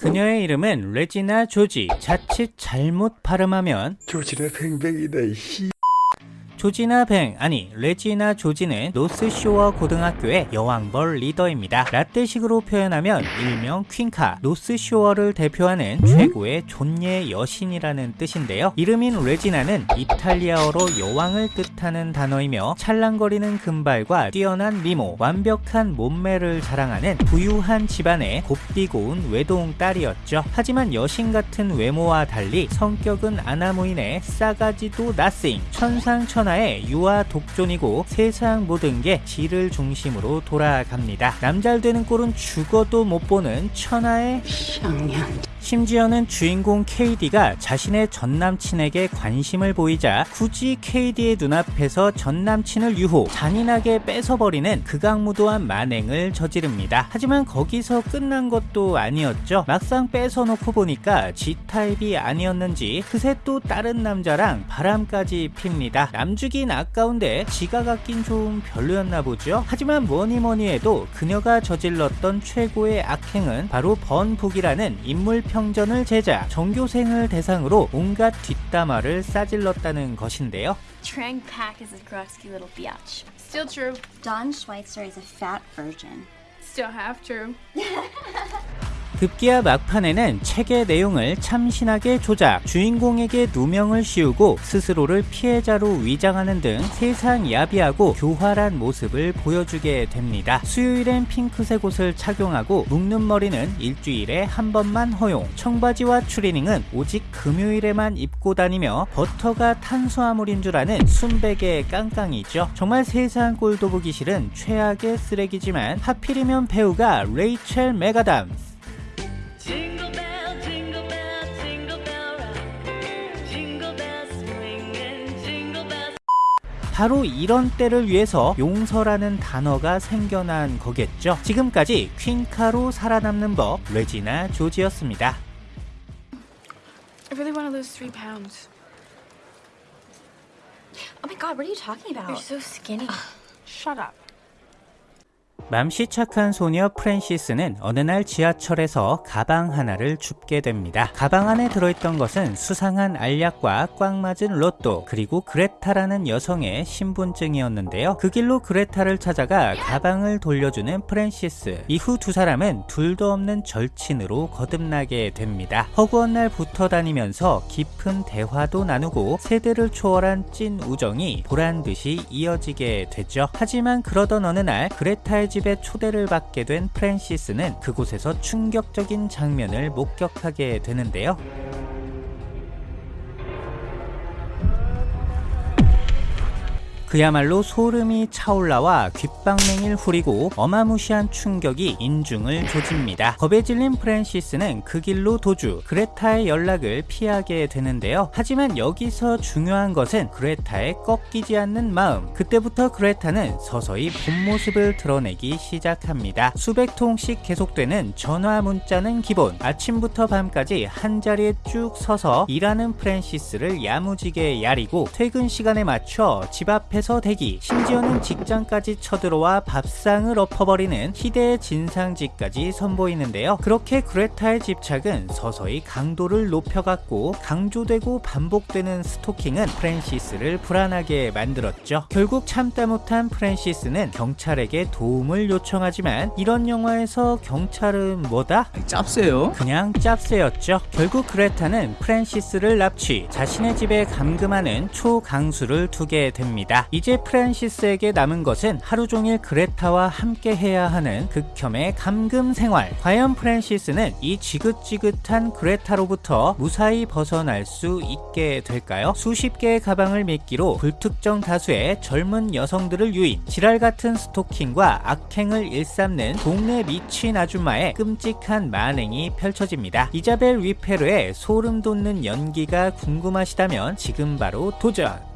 그녀의 이름은 레지나 조지. 자칫 잘못 발음하면 조지네 뱅뱅이다 이 조지나 뱅 아니 레지나 조지는 노스쇼어 고등학교의 여왕벌 리더입니다. 라떼식으로 표현하면 일명 퀸카 노스쇼어를 대표하는 최고의 존예 여신이라는 뜻인데요. 이름인 레지나는 이탈리아어로 여왕을 뜻하는 단어이며 찰랑거리는 금발과 뛰어난 미모, 완벽한 몸매를 자랑하는 부유한 집안의 곱디 고운 외동 딸이었죠. 하지만 여신 같은 외모와 달리 성격은 안하무인에 싸가지도 nothing 천상천하 유아독존이고 세상 모든 게 지를 중심으로 돌아갑니다. 남잘 되는 꼴은 죽어도 못 보는 천하의 심지어는 주인공 KD가 자신의 전남친에게 관심을 보이자 굳이 KD의 눈앞에서 전남친을 유호 잔인하게 뺏어버리는 극악무도한 만행을 저지릅니다. 하지만 거기서 끝난 것도 아니었죠. 막상 뺏어놓고 보니까 G타입이 아니었는지 그새 또 다른 남자랑 바람까지 핍니다. 남주긴 아까운데 지가 갖긴 좀 별로였나 보죠. 하지만 뭐니뭐니 해도 그녀가 저질렀던 최고의 악행은 바로 번복이라는 인물 평 전을 제작, 전교생을 대상으로 온갖 뒷담화를 싸질렀다는 것인데요. Trang Pak is a grusky little biatch. Still true. Don Schweitzer is a fat virgin. Still half true. 급기야 막판에는 책의 내용을 참신하게 조작, 주인공에게 누명을 씌우고 스스로를 피해자로 위장하는 등 세상 야비하고 교활한 모습을 보여주게 됩니다. 수요일엔 핑크색 옷을 착용하고 묶는 머리는 일주일에 한 번만 허용, 청바지와 추리닝은 오직 금요일에만 입고 다니며 버터가 탄수화물인 줄 아는 순백의 깡깡이죠. 정말 세상 꼴도 보기 싫은 최악의 쓰레기지만 하필이면 배우가 레이첼 메가담 바로 이런 때를 위해서 용서라는 단어가 생겨난 거겠죠. 지금까지 퀸카로 살아남는 법 레지나 조지였습니다. I really want to lose three pounds. Oh my god, what are you talking about? You're so skinny. Shut up. 맘씨 착한 소녀 프랜시스는 어느 날 지하철에서 가방 하나를 줍게 됩니다. 가방 안에 들어있던 것은 수상한 알약과 꽝 맞은 로또 그리고 그레타라는 여성의 신분증이었는데요. 그 길로 그레타를 찾아가 가방을 돌려주는 프랜시스. 이후 두 사람은 둘도 없는 절친으로 거듭나게 됩니다. 허구한 날 붙어 다니면서 깊은 대화도 나누고 세대를 초월한 찐 우정이 보란 듯이 이어지게 되죠. 하지만 그러던 어느 날 그레타의 집에 초대를 받게 된 프랜시스는 그곳에서 충격적인 장면을 목격하게 되는데요. 그야말로 소름이 차올라와 귓방맹이를 후리고 어마무시한 충격이 인중을 조집니다. 겁에 질린 프랜시스는 그 길로 도주, 그레타의 연락을 피하게 되는데요. 하지만 여기서 중요한 것은 그레타의 꺾이지 않는 마음. 그때부터 그레타는 서서히 본 모습을 드러내기 시작합니다. 수백 통씩 계속되는 전화 문자는 기본. 아침부터 밤까지 한 자리에 쭉 서서 일하는 프랜시스를 야무지게 야리고 퇴근 시간에 맞춰 집 앞에 앞에서 대기 심지어는 직장까지 쳐들어와 밥상을 엎어버리는 희대의 진상짓까지 선보이는데요 그렇게 그레타의 집착은 서서히 강도를 높여갔고 강조되고 반복되는 스토킹은 프랜시스를 불안하게 만들었죠 결국 참다 못한 프랜시스는 경찰에게 도움을 요청하지만 이런 영화에서 경찰은 뭐다? 짭새요? 그냥 짭새였죠. 결국 그레타는 프랜시스를 납치, 자신의 집에 감금하는 초강수를 두게 됩니다. 이제 프랜시스에게 남은 것은 하루 종일 그레타와 함께 해야 하는 극혐의 감금 생활. 과연 프랜시스는 이 지긋지긋한 그레타로부터 무사히 벗어날 수 있게 될까요? 수십 개의 가방을 미끼로 불특정 다수의 젊은 여성들을 유인, 지랄 같은 스토킹과 악행을 일삼는 동네 미친 아줌마의 끔찍한 만행이 펼쳐집니다. 이자벨 위페르의 소름 돋는 연기가 궁금하시다면 지금 바로 도전!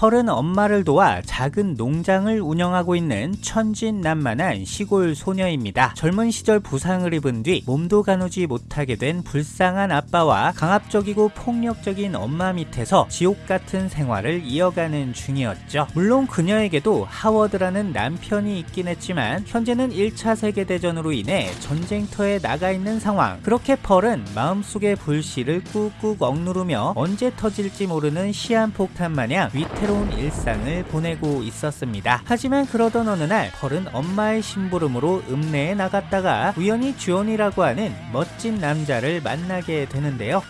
펄은 엄마를 도와 작은 농장을 운영하고 있는 천진난만한 시골 소녀입니다. 젊은 시절 부상을 입은 뒤 몸도 가누지 못하게 된 불쌍한 아빠와 강압적이고 폭력적인 엄마 밑에서 지옥 같은 생활을 이어가는 중이었죠. 물론 그녀에게도 하워드라는 남편이 있긴 했지만 현재는 1차 세계대전으로 인해 전쟁터에 나가 있는 상황. 그렇게 펄은 마음속의 불씨를 꾹꾹 억누르며 언제 터질지 모르는 시한폭탄 마냥 위태로 운 일상을 보내고 있었습니다. 하지만 그러던 어느 날 펄은 엄마의 심부름으로 읍내에 나갔다가 우연히 주온이라고 하는 멋진 남자를 만나게 되는데요.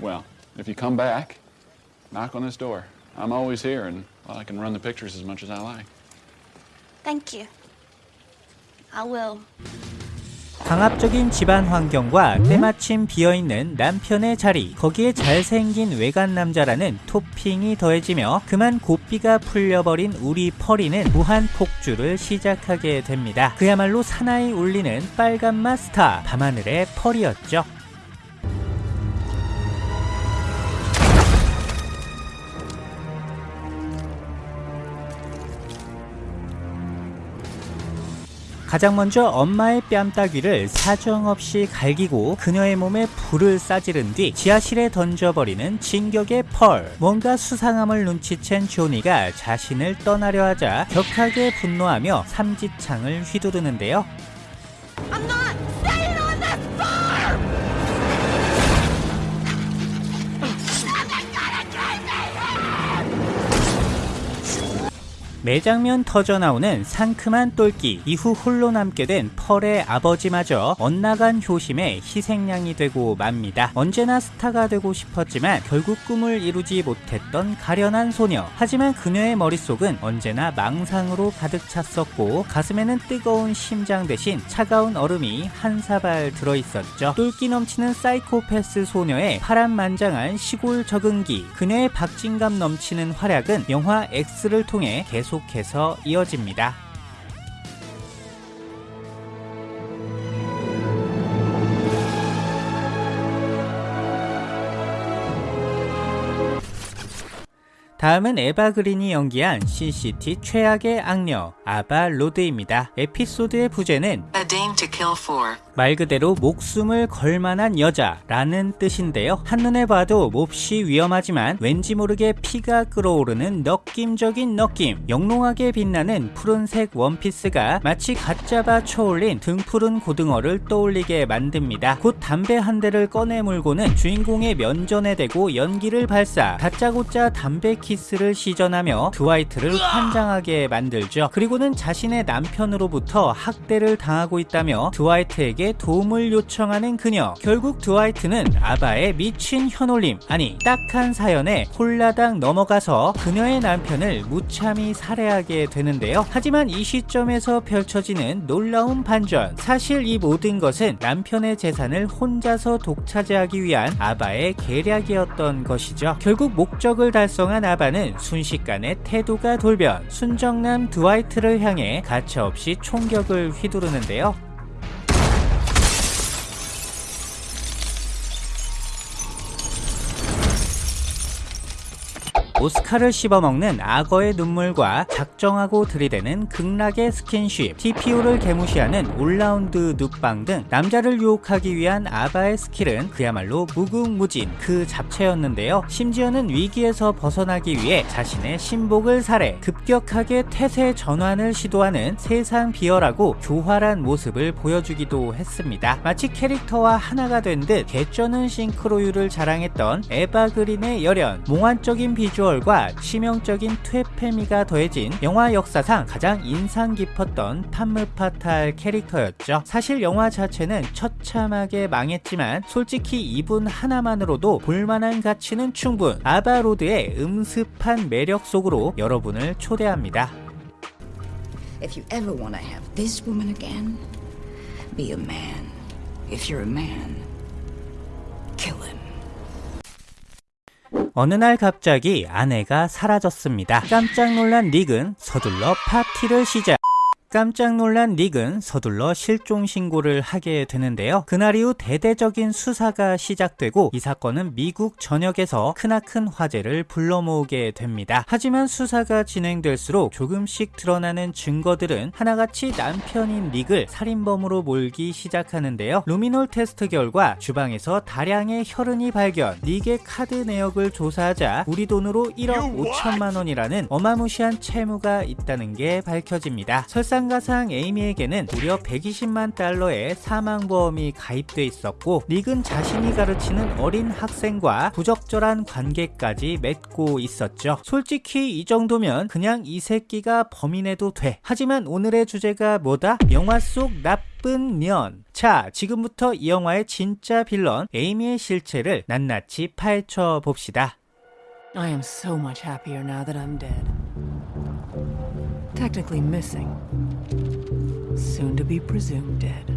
Well, if you come back, knock on this door. I'm always here, and well, I can run the pictures as much as I like. Thank you. I will. 강압적인 집안 환경과 때마침 비어있는 남편의 자리 거기에 잘생긴 외간 남자라는 토핑이 더해지며 그만 고삐가 풀려버린 우리 펄이는 무한 폭주를 시작하게 됩니다. 그야말로 사나이 울리는 빨간맛 스타 밤하늘의 펄이었죠 가장 먼저 엄마의 뺨따귀를 사정없이 갈기고 그녀의 몸에 불을 싸지른 뒤 지하실에 던져버리는 진격의 펄. 뭔가 수상함을 눈치챈 조니가 자신을 떠나려 하자 격하게 분노하며 삼지창을 휘두르는데요. 매장면 터져나오는 상큼한 똘끼 이후 홀로 남게 된 펄의 아버지마저 엇나간 효심에 희생양이 되고 맙니다. 언제나 스타가 되고 싶었지만 결국 꿈을 이루지 못했던 가련한 소녀. 하지만 그녀의 머릿속은 언제나 망상으로 가득 찼었고 가슴에는 뜨거운 심장 대신 차가운 얼음이 한 사발 들어있었죠. 똘끼 넘치는 사이코패스 소녀의 파란만장한 시골 적응기 그녀의 박진감 넘치는 활약은 영화 X를 통해 계속 해서 이어집니다. 다음은 에바 그린이 연기한 신시티 최악의 악녀 아바 로드입니다. 에피소드의 부제는 A dame to kill for. 말 그대로 목숨을 걸 만한 여자라는 뜻인데요. 한눈에 봐도 몹시 위험하지만 왠지 모르게 피가 끓어오르는 느낌적인 느낌. 영롱하게 빛나는 푸른색 원피스가 마치 갓 잡아 쳐올린 등푸른 고등어를 떠올리게 만듭니다. 곧 담배 한 대를 꺼내 물고는 주인공의 면전에 대고 연기를 발사. 다짜고짜 담배 키스를 시전하며 드와이트를 환장하게 만들죠. 그리고는 자신의 남편으로부터 학대를 당하고 있다며 드와이트에게 도움을 요청하는 그녀. 결국 드와이트는 아바의 미친 현올림, 아니 딱한 사연에 홀라당 넘어가서 그녀의 남편을 무참히 살해하게 되는데요. 하지만 이 시점에서 펼쳐지는 놀라운 반전. 사실 이 모든 것은 남편의 재산을 혼자서 독차지하기 위한 아바의 계략이었던 것이죠. 결국 목적을 달성한 아바는 순식간에 태도가 돌변, 순정남 드와이트를 향해 가차없이 총격을 휘두르는데요. 오스카를 씹어먹는 악어의 눈물과 작정하고 들이대는 극락의 스킨십, TPO를 개무시하는 올라운드 눕방 등 남자를 유혹하기 위한 아바의 skill은 그야말로 무궁무진 그 잡채였는데요. 심지어는 위기에서 벗어나기 위해 자신의 심복을 살해 급격하게 태세 전환을 시도하는 세상 비열하고 교활한 모습을 보여주기도 했습니다. 마치 캐릭터와 하나가 된 듯 개쩌는 싱크로율을 자랑했던 에바 그린의 열연, 몽환적인 비주얼 과 치명적인 퇴폐미가 더해진 영화 역사상 가장 인상 깊었던 팜므파탈 캐릭터였죠. 사실 영화 자체는 처참하게 망했지만 솔직히 이분 하나만으로도 볼만한 가치는 충분. 아바로드의 음습한 매력 속으로 여러분을 초대합니다. If you ever want to have this woman again, be a man. If you're a man, 어느 날 갑자기 아내가 사라졌습니다. 깜짝 놀란 닉은 서둘러 파티를 시작. 깜짝 놀란 닉은 서둘러 실종 신고를 하게 되는데요. 그날 이후 대대적인 수사가 시작되고 이 사건은 미국 전역에서 크나큰 화제를 불러 모으게 됩니다. 하지만 수사가 진행될수록 조금씩 드러나는 증거들은 하나같이 남편인 닉을 살인범으로 몰기 시작하는데요. 루미놀 테스트 결과 주방에서 다량의 혈흔이 발견, 닉의 카드 내역을 조사하자 우리 돈으로 1억 5천만 원이라는 어마무시한 채무가 있다는 게 밝혀집니다. 설상 가상 에이미에게는 무려 120만 달러의 사망보험이 가입돼 있었고 닉은 자신이 가르치는 어린 학생과 부적절한 관계까지 맺고 있었죠. 솔직히 이 정도면 그냥 이 새끼가 범인해도 돼. 하지만 오늘의 주제가 뭐다? 영화 속 나쁜 년. 자, 지금부터 이 영화의 진짜 빌런 에이미의 실체를 낱낱이 파헤쳐 봅시다. I am so much happier now that I'm dead. Technically missing. Soon to be presumed dead.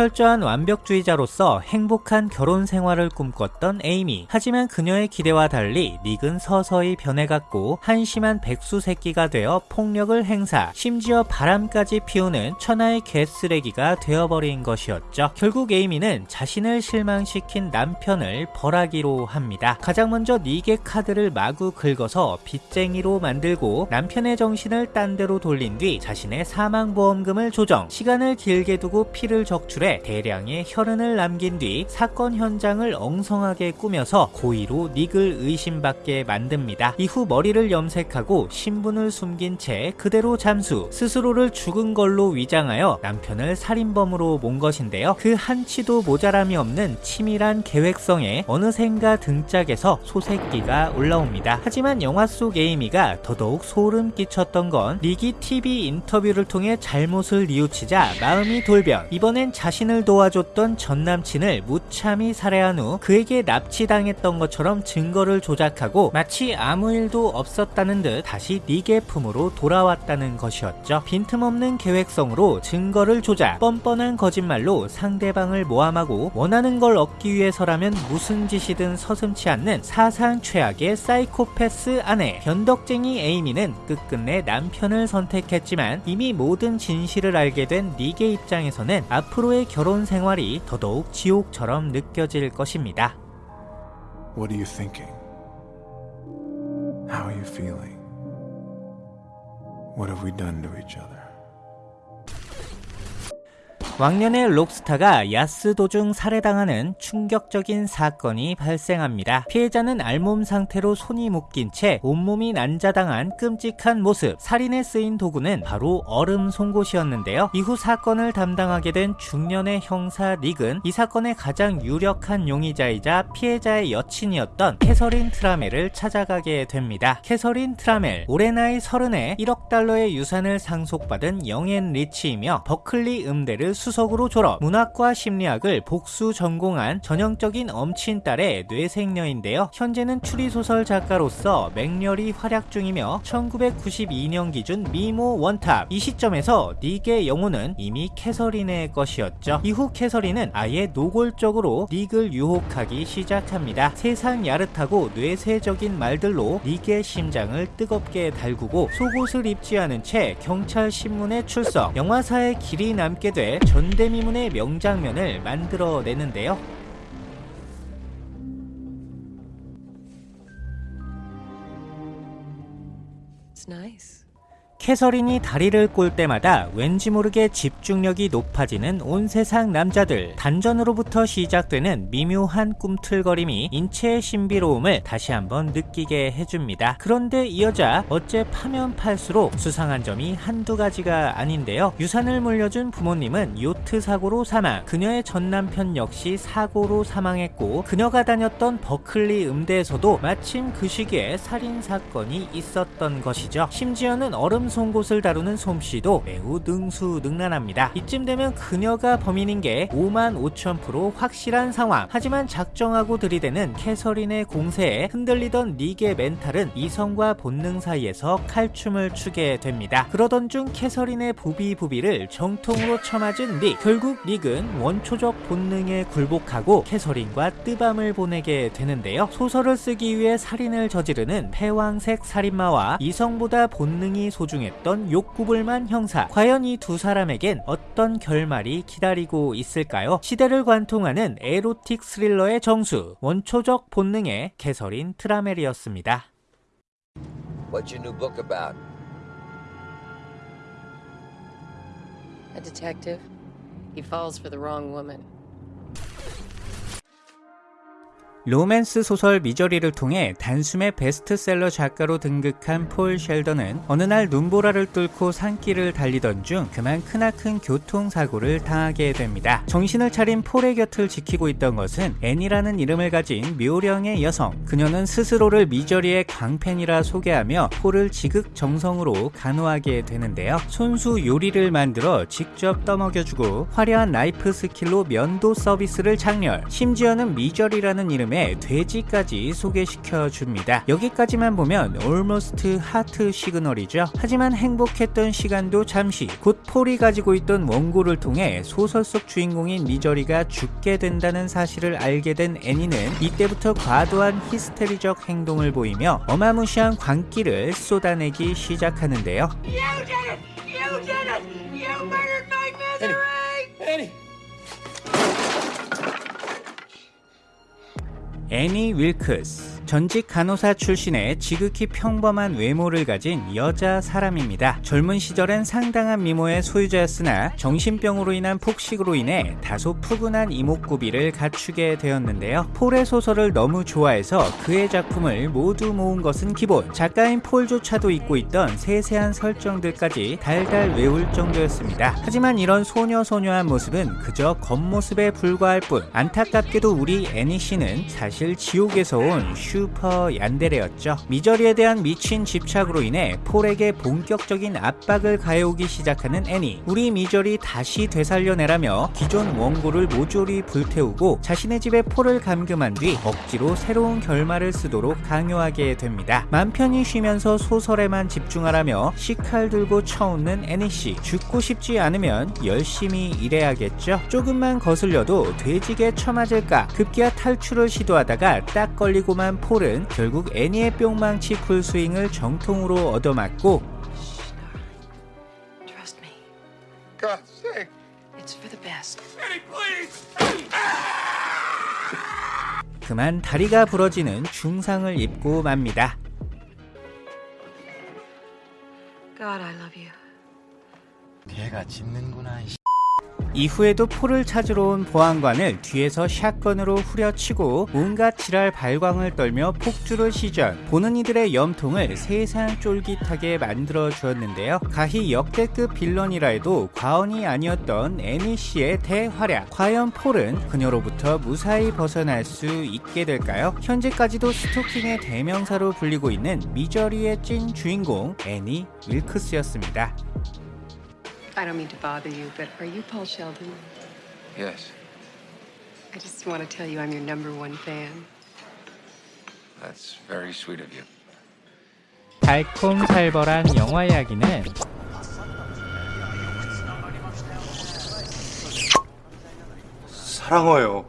철저한 완벽주의자로서 행복한 결혼 생활을 꿈꿨던 에이미. 하지만 그녀의 기대와 달리 닉은 서서히 변해갔고 한심한 백수 새끼가 되어 폭력을 행사, 심지어 바람까지 피우는 천하의 개쓰레기가 되어버린 것이었죠. 결국 에이미는 자신을 실망시킨 남편을 벌하기로 합니다. 가장 먼저 닉의 카드를 마구 긁어서 빚쟁이로 만들고 남편의 정신을 딴 데로 돌린 뒤 자신의 사망보험금을 조정, 시간을 길게 두고 피를 적출해 대량의 혈흔을 남긴 뒤 사건 현장을 엉성하게 꾸며서 고의로 닉을 의심받게 만듭니다. 이후 머리를 염색하고 신분을 숨긴 채 그대로 잠수, 스스로를 죽은 걸로 위장하여 남편을 살인범으로 몬 것인데요. 그 한치도 모자람이 없는 치밀한 계획성에 어느샌가 등짝에서 소새끼가 올라옵니다. 하지만 영화 속 에이미가 더더욱 소름 끼쳤던 건 닉이 TV 인터뷰를 통해 잘못을 뉘우치자 마음이 돌변. 이번엔 자 신을 도와줬던 전 남친을 무참히 살해한 후 그에게 납치당했던 것처럼 증거를 조작하고 마치 아무 일도 없었다는 듯 다시 닉의 품으로 돌아왔다는 것이었죠. 빈틈없는 계획성으로 증거를 조작, 뻔뻔한 거짓말로 상대방을 모함하고 원하는 걸 얻기 위해서라면 무슨 짓이든 서슴치 않는 사상 최악의 사이코패스 아내 변덕쟁이 에이미는 끝끝내 남편을 선택했지만 이미 모든 진실을 알게 된 닉의 입장에서는 앞으로의 결혼 생활이 더더욱 지옥처럼 느껴질 것입니다. What are you thinking? How are you feeling? What have we done to each other? 왕년의 록스타가 야스 도중 살해당하는 충격적인 사건이 발생합니다. 피해자는 알몸 상태로 손이 묶인 채 온몸이 난자당한 끔찍한 모습. 살인에 쓰인 도구는 바로 얼음 송곳이었는데요. 이후 사건을 담당하게 된 중년의 형사 닉은 이 사건의 가장 유력한 용의자이자 피해자의 여친이었던 캐서린 트라멜을 찾아가게 됩니다. 캐서린 트라멜, 올해 나이 서른에 1억 달러의 유산을 상속받은 young and rich이며 버클리 음대를 수 석으로 졸업, 문학과 심리학을 복수 전공한 전형적인 엄친딸에 뇌섹녀인데요. 현재는 추리소설 작가로서 맹렬히 활약 중이며 1992년 기준 미모 one top. 이 시점에서 닉의 영혼은 이미 캐서린의 것이었죠. 이후 캐서린은 아예 노골적으로 닉을 유혹하기 시작합니다. 세상 야릇하고 뇌쇄적인 말들로 닉의 심장을 뜨겁게 달구고 속옷을 입지 않은 채 경찰 신문에 출석, 영화사에 길이 남게 될 전대미문의 명장면을 만들어내는데요. 캐서린이 다리를 꼴 때마다 왠지 모르게 집중력이 높아지는 온 세상 남자들 단전으로부터 시작되는 미묘한 꿈틀거림이 인체의 신비로움을 다시 한번 느끼게 해줍니다. 그런데 이 여자 어째 파면 팔수록 수상한 점이 한두 가지가 아닌데요. 유산을 물려준 부모님은 요트 사고로 사망 그녀의 전 남편 역시 사고로 사망했고 그녀가 다녔던 버클리 음대에서도 마침 그 시기에 살인사건이 있었던 것이죠. 심지어는 얼음 송곳을 다루는 솜씨도 매우 능수능란합니다. 이쯤 되면 그녀가 범인인 게 5만 5천 프로 확실한 상황. 하지만 작정하고 들이대는 캐서린의 공세에 흔들리던 닉의 멘탈은 이성과 본능 사이에서 칼춤을 추게 됩니다. 그러던 중 캐서린의 부비부비를 정통으로 쳐맞은 닉. 결국 닉은 원초적 본능에 굴복하고 캐서린과 뜨밤을 보내게 되는데요. 소설을 쓰기 위해 살인을 저지르는 패왕색 살인마와 이성보다 본능이 소중한 집중했던 욕구불만 형사. 과연 이 두 사람에겐 어떤 결말이 기다리고 있을까요? 시대를 관통하는 에로틱 스릴러의 정수, 원초적 본능의 개설인 트라멜이었습니다. What's your new book about? A detective. He falls for the wrong woman. 로맨스 소설 미저리를 통해 단숨에 베스트셀러 작가로 등극한 폴 셸던은 어느 날 눈보라를 뚫고 산길을 달리던 중 그만 크나큰 교통사고를 당하게 됩니다. 정신을 차린 폴의 곁을 지키고 있던 것은 애니라는 이름을 가진 묘령의 여성. 그녀는 스스로를 미저리의 광팬이라 소개하며 폴을 지극정성으로 간호하게 되는데요. 손수 요리를 만들어 직접 떠먹여주고 화려한 나이프 skill로 면도 서비스를 작렬. 심지어는 미저리라는 이름의 돼지까지 소개시켜 줍니다. 여기까지만 보면 almost 하트 시그널이죠. 하지만 행복했던 시간도 잠시 곧 폴이 가지고 있던 원고를 통해 소설 속 주인공인 미저리가 죽게 된다는 사실을 알게 된 애니는 이때부터 과도한 히스테리적 행동을 보이며 어마무시한 광기를 쏟아내기 시작하는데요. 애니 윌크스 전직 간호사 출신의 지극히 평범한 외모를 가진 여자 사람입니다. 젊은 시절엔 상당한 미모의 소유자였으나 정신병으로 인한 폭식으로 인해 다소 푸근한 이목구비를 갖추게 되었는데요. 폴의 소설을 너무 좋아해서 그의 작품을 모두 모은 것은 기본. 작가인 폴조차도 잊고 있던 세세한 설정들까지 달달 외울 정도였습니다. 하지만 이런 소녀소녀한 모습은 그저 겉모습에 불과할 뿐 안타깝게도 우리 애니 씨는 사실 지옥에서 온 슈퍼 얀데레였죠. 미저리에 대한 미친 집착으로 인해 폴에게 본격적인 압박을 가해오기 시작하는 애니. 우리 미저리 다시 되살려내라며 기존 원고를 모조리 불태우고 자신의 집에 폴을 감금한 뒤 억지로 새로운 결말을 쓰도록 강요하게 됩니다. 맘 편히 쉬면서 소설에만 집중하라며 식칼 들고 쳐웃는 애니씨. 죽고 싶지 않으면 열심히 일해야겠죠. 조금만 거슬려도 뒈지게 처맞을까 급기야 탈출을 시도하다가 딱 걸리고만 폴은 결국 애니의 뿅망치 풀 스윙을 정통으로 얻어맞고. 그만 다리가 부러지는 중상을 입고 맙니다. God, I love you. 걔가 짖는구나. 이후에도 폴을 찾으러 온 보안관을 뒤에서 샷건으로 후려치고 온갖 지랄 발광을 떨며 폭주를 시전. 보는 이들의 염통을 세상 쫄깃하게 만들어 주었는데요. 가히 역대급 빌런이라 해도 과언이 아니었던 애니 씨의 대활약. 과연 폴은 그녀로부터 무사히 벗어날 수 있게 될까요? 현재까지도 스토킹의 대명사로 불리고 있는 미저리의 찐 주인공 애니 윌크스였습니다 I don't mean to bother you, but are you Paul Sheldon? Yes, I just want to tell you I'm your number one fan. that's very sweet of you. 달콤살벌한 영화 이야기는 사랑해요.